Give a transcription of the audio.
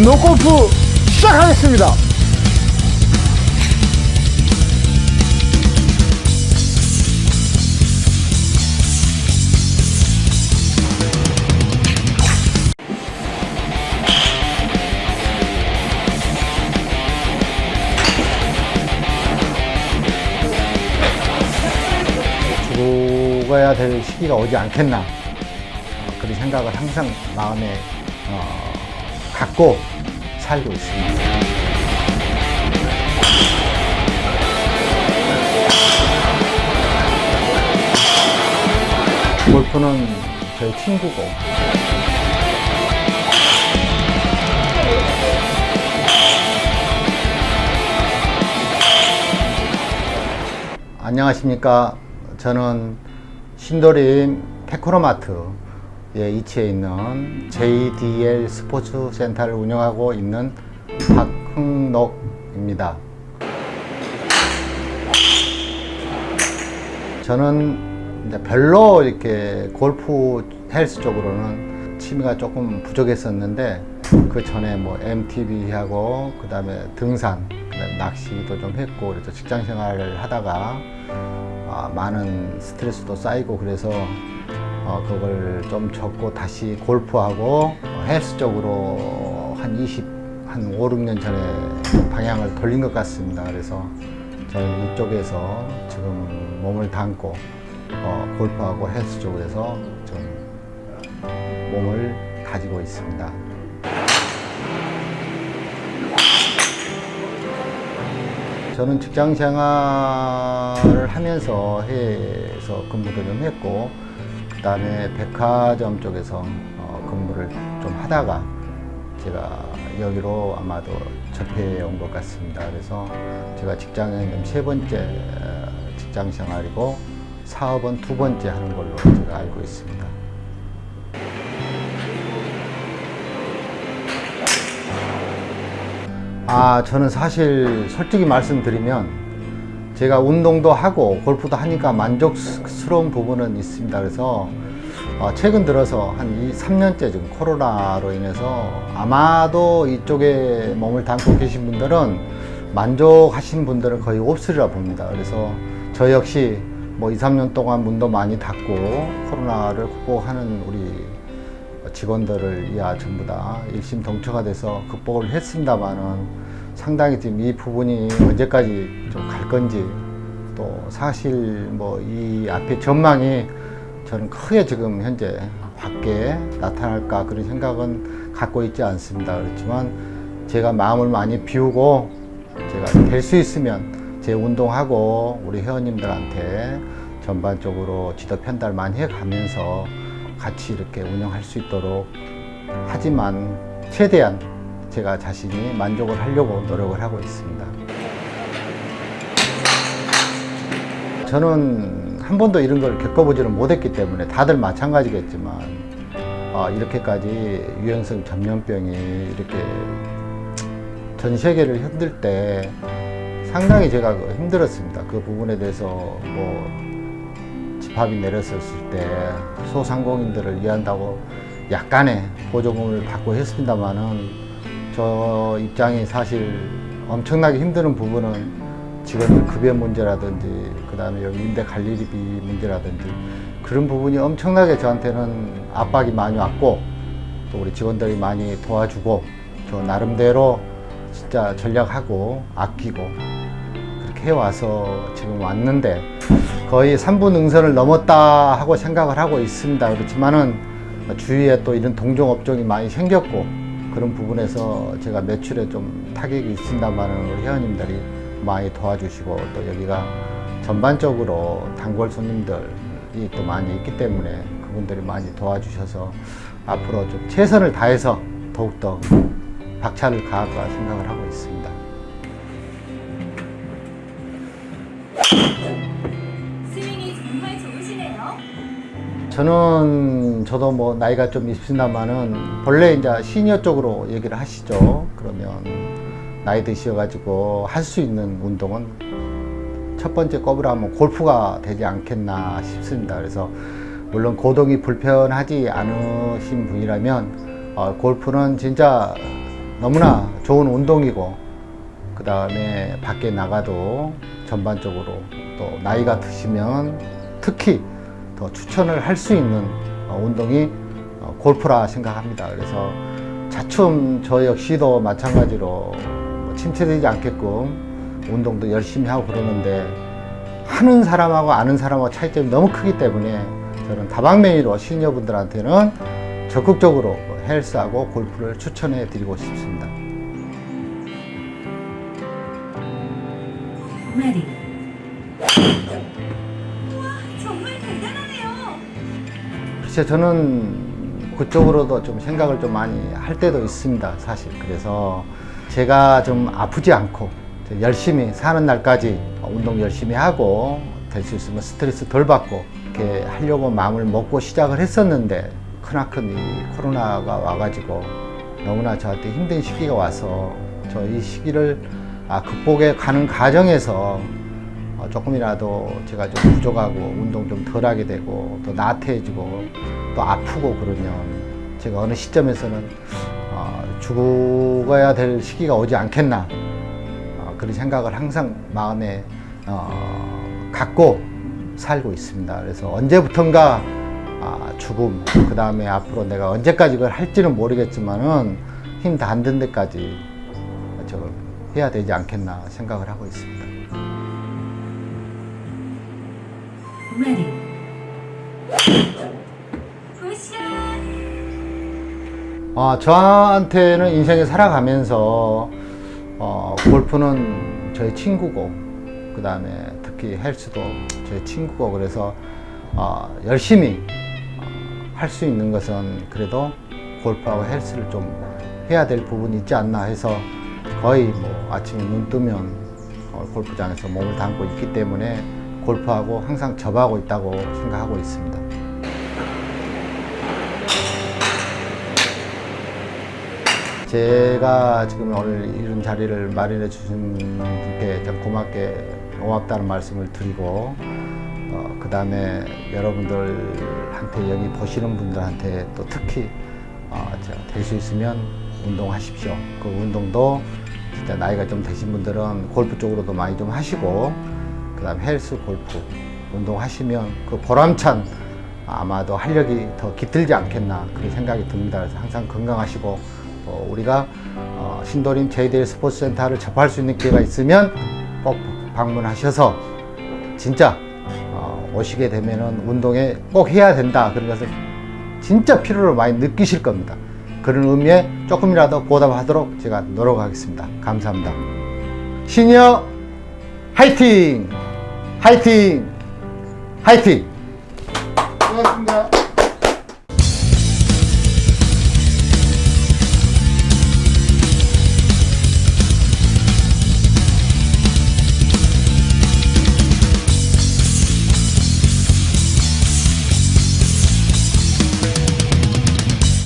운동 골프 시작하겠습니다. 죽어야 될 시기가 오지 않겠나 어, 그런 생각을 항상 마음에 어, 갖고 살고 있습니다. 골프는 저희 친구고 안녕하십니까 저는 신도림 테크노마트 에 위치해 있는 JDL 스포츠 센터를 운영하고 있는 박흥록입니다. 저는 이제 별로 이렇게 골프 헬스 쪽으로는 취미가 조금 부족했었는데 그 전에 뭐 MTB 하고 그 다음에 등산 그다음에 낚시도 좀 했고 그래서 직장 생활을 하다가 아, 많은 스트레스도 쌓이고 그래서 어, 그걸 좀 접고 다시 골프하고 어, 헬스 쪽으로 한 20, 한 5, 6년 전에 방향을 돌린 것 같습니다. 그래서 저는 이쪽에서 지금 몸을 담고 어, 골프하고 헬스 쪽에서 좀 몸을 가지고 있습니다. 저는 직장 생활을 하면서 해외에서 근무도 좀 했고 그 다음에 백화점 쪽에서 어, 근무를 좀 하다가 제가 여기로 아마도 접해 온 것 같습니다. 그래서 제가 직장은 세 번째 어, 직장 생활이고 사업은 두 번째 하는 걸로 제가 알고 있습니다. 아, 저는 사실 솔직히 말씀드리면 제가 운동도 하고 골프도 하니까 만족스러운 부분은 있습니다. 그래서 어, 최근 들어서 한 2, 3년째 지금 코로나로 인해서 아마도 이쪽에 몸을 담고 계신 분들은 만족하신 분들은 거의 없으리라 봅니다. 그래서 저 역시 뭐 2, 3년 동안 문도 많이 닫고 코로나를 극복하는 우리 직원들을 이하 전부 다 일심동체가 돼서 극복을 했습니다만은 상당히 지금 이 부분이 언제까지 좀갈 건지 또 사실 뭐 이 앞에 전망이 저는 크게 지금 현재 밖에 나타날까 그런 생각은 갖고 있지 않습니다. 그렇지만 제가 마음을 많이 비우고 제가 될 수 있으면 제 운동하고 우리 회원님들한테 전반적으로 지도 편달 많이 해가면서 같이 이렇게 운영할 수 있도록 하지만 최대한 제가 자신이 만족을 하려고 노력을 하고 있습니다. 저는 한 번도 이런 걸 겪어보지는 못했기 때문에 다들 마찬가지겠지만 어, 이렇게까지 유연성 전염병이 이렇게 전 세계를 흔들 때 상당히 제가 힘들었습니다. 그 부분에 대해서 뭐 집합이 내렸었을 때 소상공인들을 위한다고 약간의 보조금을 받고 했습니다만은 저 입장이 사실 엄청나게 힘드는 부분은 직원들 급여 문제라든지 그 다음에 여기 임대 관리비 문제라든지 그런 부분이 엄청나게 저한테는 압박이 많이 왔고 또 우리 직원들이 많이 도와주고 저 나름대로 진짜 전략하고 아끼고 그렇게 해와서 지금 왔는데 거의 3분 응선을 넘었다 하고 생각을 하고 있습니다. 그렇지만은 주위에 또 이런 동종업종이 많이 생겼고 그런 부분에서 제가 매출에 좀 타격이 있습니다만은 우리 회원님들이 많이 도와주시고 또 여기가 전반적으로 단골 손님들이 또 많이 있기 때문에 그분들이 많이 도와주셔서 앞으로 좀 최선을 다해서 더욱더 박차를 가할까 생각을 하고 있습니다. 스윙이 정말 좋으시네요. 저는 저도 뭐 나이가 좀 있습니다만은 본래 이제 시니어 쪽으로 얘기를 하시죠. 그러면 나이 드셔가지고 할 수 있는 운동은 첫 번째 꼽으라면 골프가 되지 않겠나 싶습니다. 그래서 물론 고동이 불편하지 않으신 분이라면 어, 골프는 진짜 너무나 좋은 운동이고 그 다음에 밖에 나가도 전반적으로 또 나이가 드시면 특히 더 추천을 할 수 있는 어, 운동이 어, 골프라 생각합니다. 그래서 차츰 저 역시도 마찬가지로 뭐 침체되지 않게끔 운동도 열심히 하고 그러는데 하는 사람하고 아는 사람하고 차이점이 너무 크기 때문에 저는 다방면으로 시니어분들한테는 적극적으로 헬스하고 골프를 추천해 드리고 싶습니다. 정말 대단하네요. 글쎄 저는 그쪽으로도 좀 생각을 좀 많이 할 때도 있습니다 사실 그래서 제가 좀 아프지 않고 열심히 사는 날까지 운동 열심히 하고 될 수 있으면 스트레스 덜 받고 이렇게 하려고 마음을 먹고 시작을 했었는데 크나큰 이 코로나가 와가지고 너무나 저한테 힘든 시기가 와서 저 이 시기를 아, 극복해 가는 과정에서 어, 조금이라도 제가 좀 부족하고 운동 좀 덜 하게 되고 또 나태해지고 또 아프고 그러면 제가 어느 시점에서는 어, 죽어야 될 시기가 오지 않겠나 어, 그런 생각을 항상 마음에 어, 갖고 살고 있습니다. 그래서 언제부턴가 아, 죽음 그 다음에 앞으로 내가 언제까지 그걸 할지는 모르겠지만은 힘 다 안 든 데까지 저걸 해야 되지 않겠나 생각을 하고 있습니다. 어, 저한테는 인생을 살아가면서 어, 골프는 저의 친구고 그 다음에 특히 헬스도 저의 친구고 그래서 어, 열심히 할 수 있는 것은 그래도 골프하고 헬스를 좀 해야 될 부분이 있지 않나 해서 거의 뭐 아침에 눈 뜨면 어, 골프장에서 몸을 담고 있기 때문에 골프하고 항상 접하고 있다고 생각하고 있습니다. 제가 지금 오늘 이런 자리를 마련해 주신 분께 참 고맙게 고맙다는 말씀을 드리고 어, 그 다음에 여러분들한테 여기 보시는 분들한테 또 특히 어, 될수 있으면 운동하십시오. 그 운동도 진짜 나이가 좀 되신 분들은 골프 쪽으로도 많이 좀 하시고 그 다음 헬스 골프 운동하시면 그 보람찬 아마도 활력이 더 깃들지 않겠나 그런 생각이 듭니다. 그래서 항상 건강하시고 또 우리가 어, 신도림 제이데일 스포츠센터를 접할 수 있는 기회가 있으면 꼭 방문하셔서 진짜 어, 오시게 되면은 운동에 꼭 해야 된다 그런 것을 진짜 필요로 많이 느끼실 겁니다. 그런 의미에 조금이라도 보답하도록 제가 노력하겠습니다. 감사합니다. 시니어 화이팅! 화이팅! 화이팅! 고맙습니다.